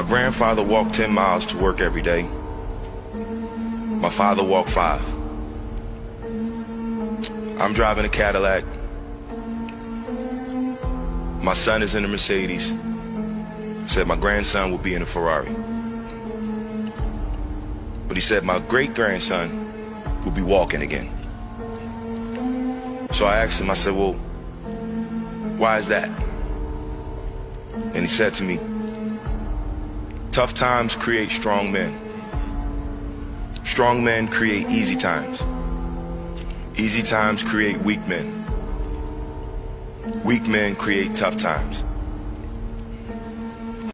My grandfather walked 10 miles to work every day. My father walked five. I'm driving a Cadillac. My son is in a Mercedes. Said my grandson will be in a Ferrari. But he said my great grandson will be walking again. So I asked him, I said, well, why is that? And he said to me, tough times create strong men. Strong men create easy times. Easy times create weak men. Weak men create tough times.